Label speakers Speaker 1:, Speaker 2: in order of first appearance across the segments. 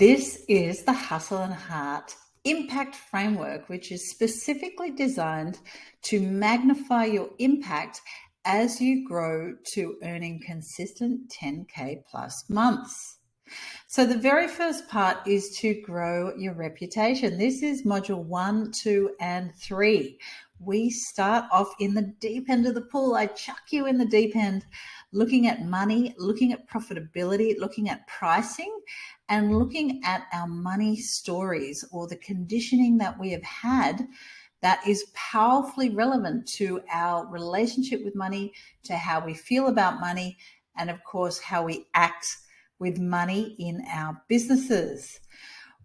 Speaker 1: This is the Hustle and Heart Impact Framework, which is specifically designed to magnify your impact as you grow to earning consistent 10K plus months. So, the very first part is to grow your reputation. This is module one, two, and three. We start off in the deep end of the pool. I chuck you in the deep end, looking at money, looking at profitability, looking at pricing, and looking at our money stories or the conditioning that we have had that is powerfully relevant to our relationship with money, to how we feel about money, and of course, how we act with money in our businesses.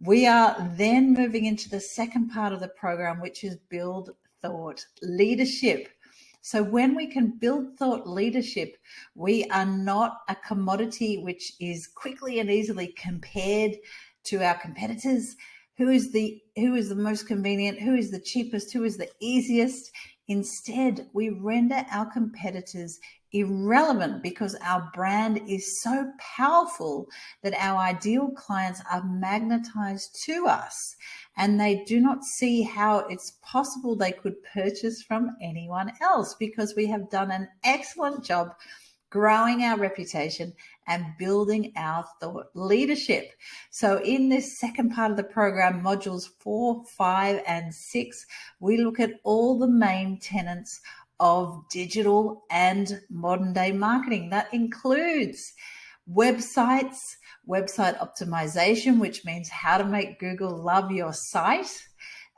Speaker 1: We are then moving into the second part of the program, which is build thought leadership. So when we can build thought leadership, we are not a commodity which is quickly and easily compared to our competitors. Who is the who is the most convenient? Who is the cheapest? Who is the easiest? Instead, we render our competitors irrelevant because our brand is so powerful that our ideal clients are magnetized to us and they do not see how it's possible they could purchase from anyone else because we have done an excellent job growing our reputation and building our thought leadership. So, in this second part of the program, modules four, five, and six, we look at all the main tenets of digital and modern day marketing. That includes websites, website optimization, which means how to make Google love your site,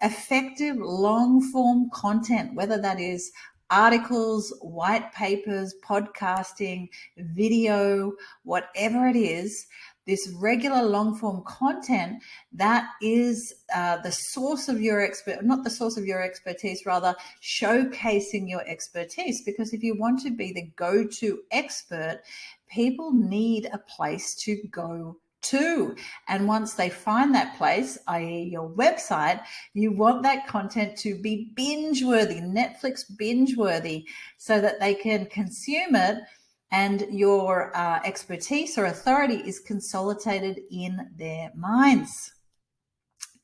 Speaker 1: effective long form content, whether that is articles, white papers, podcasting, video, whatever it is, this regular long form content that is uh, the source of your expert, not the source of your expertise, rather showcasing your expertise. Because if you want to be the go to expert, people need a place to go to. And once they find that place, i.e., your website, you want that content to be binge worthy, Netflix binge worthy, so that they can consume it and your uh, expertise or authority is consolidated in their minds.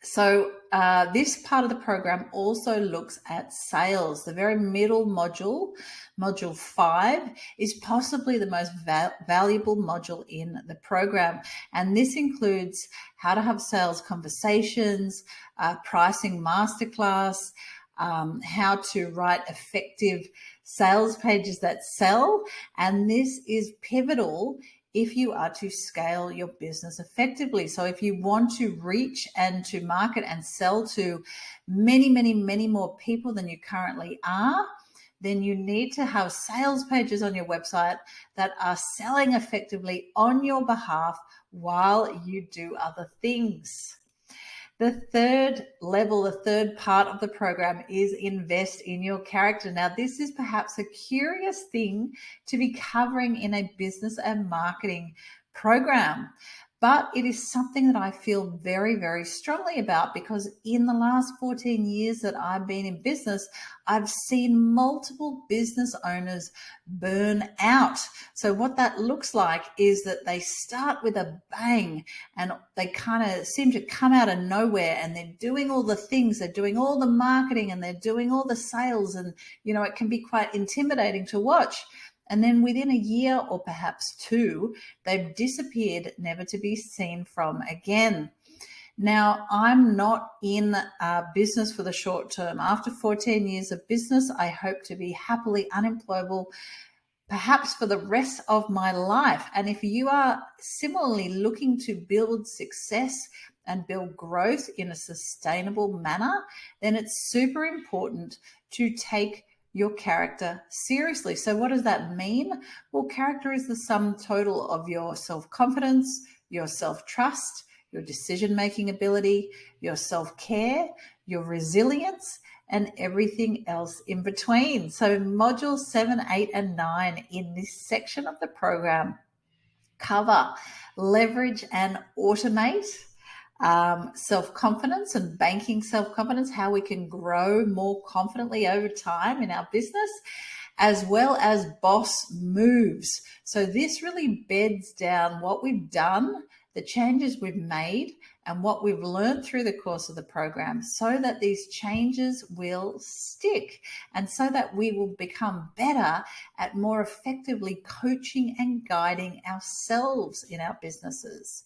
Speaker 1: So, uh, this part of the program also looks at sales. The very middle module, module five, is possibly the most val- valuable module in the program. And this includes how to have sales conversations, uh, pricing masterclass, um, how to write effective sales pages that sell. And this is pivotal if you are to scale your business effectively. So, if you want to reach and to market and sell to many, many, many more people than you currently are, then you need to have sales pages on your website that are selling effectively on your behalf while you do other things. The third level, the third part of the program is invest in your character. Now, this is perhaps a curious thing to be covering in a business and marketing program but it is something that I feel very, very strongly about because in the last 14 years that I've been in business, I've seen multiple business owners burn out. So, what that looks like is that they start with a bang and they kind of seem to come out of nowhere and they're doing all the things, they're doing all the marketing and they're doing all the sales. And, you know, it can be quite intimidating to watch. And then within a year or perhaps two, they've disappeared, never to be seen from again. Now, I'm not in uh, business for the short term. After 14 years of business, I hope to be happily unemployable, perhaps for the rest of my life. And if you are similarly looking to build success and build growth in a sustainable manner, then it's super important to take your character seriously. So, what does that mean? Well, character is the sum total of your self confidence, your self trust, your decision making ability, your self care, your resilience, and everything else in between. So, modules seven, eight, and nine in this section of the program cover leverage and automate um, self confidence and banking self confidence, how we can grow more confidently over time in our business, as well as boss moves. So this really beds down what we've done, the changes we've made, and what we've learned through the course of the program so that these changes will stick and so that we will become better at more effectively coaching and guiding ourselves in our businesses.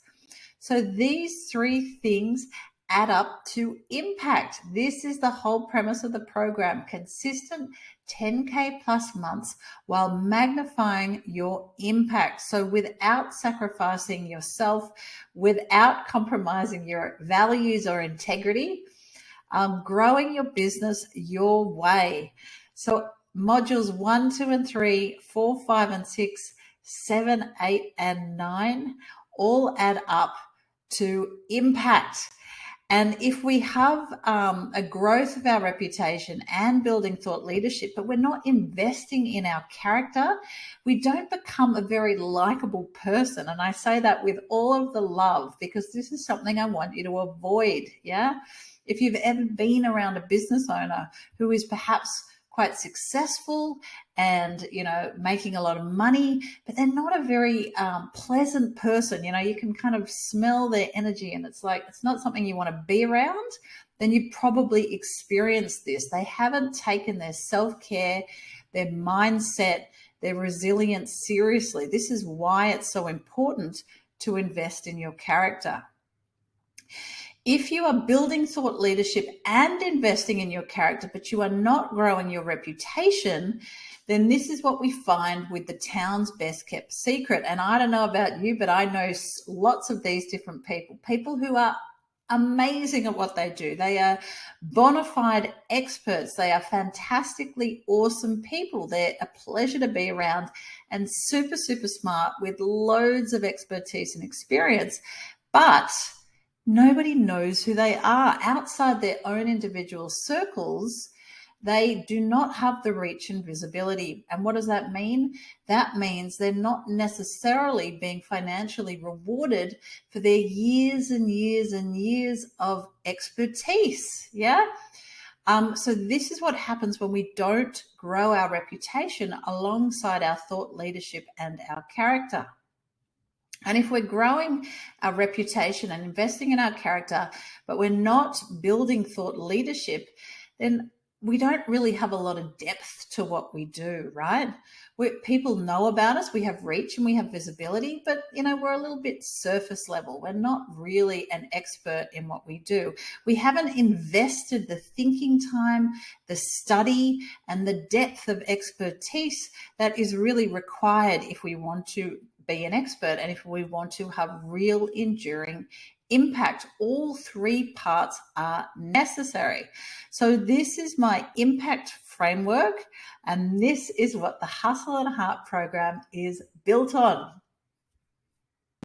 Speaker 1: So these three things add up to impact. This is the whole premise of the program consistent 10K plus months while magnifying your impact. So, without sacrificing yourself, without compromising your values or integrity, um, growing your business your way. So, modules one, two, and three, four, five, and six, seven, eight, and nine all add up to impact. And if we have um, a growth of our reputation and building thought leadership, but we're not investing in our character, we don't become a very likable person. And I say that with all of the love because this is something I want you to avoid. Yeah. If you've ever been around a business owner who is perhaps quite successful and you know making a lot of money but they're not a very um, pleasant person. You know you can kind of smell their energy and it's like it's not something you want to be around then you probably experienced this. They haven't taken their self-care their mindset their resilience seriously. This is why it's so important to invest in your character if you are building thought leadership and investing in your character, but you are not growing your reputation, then this is what we find with the town's best kept secret. And I don't know about you, but I know lots of these different people, people who are amazing at what they do. They are bona fide experts. They are fantastically awesome people. They're a pleasure to be around and super, super smart with loads of expertise and experience. But nobody knows who they are outside their own individual circles. They do not have the reach and visibility. And what does that mean? That means they're not necessarily being financially rewarded for their years and years and years of expertise. Yeah. Um, so this is what happens when we don't grow our reputation alongside our thought leadership and our character. And if we're growing our reputation and investing in our character, but we're not building thought leadership, then we don't really have a lot of depth to what we do, right? we people know about us, we have reach and we have visibility, but you know, we're a little bit surface level. We're not really an expert in what we do. We haven't invested the thinking time, the study, and the depth of expertise that is really required if we want to be an expert and if we want to have real enduring impact, all three parts are necessary. So this is my impact framework, and this is what the Hustle and Heart program is built on.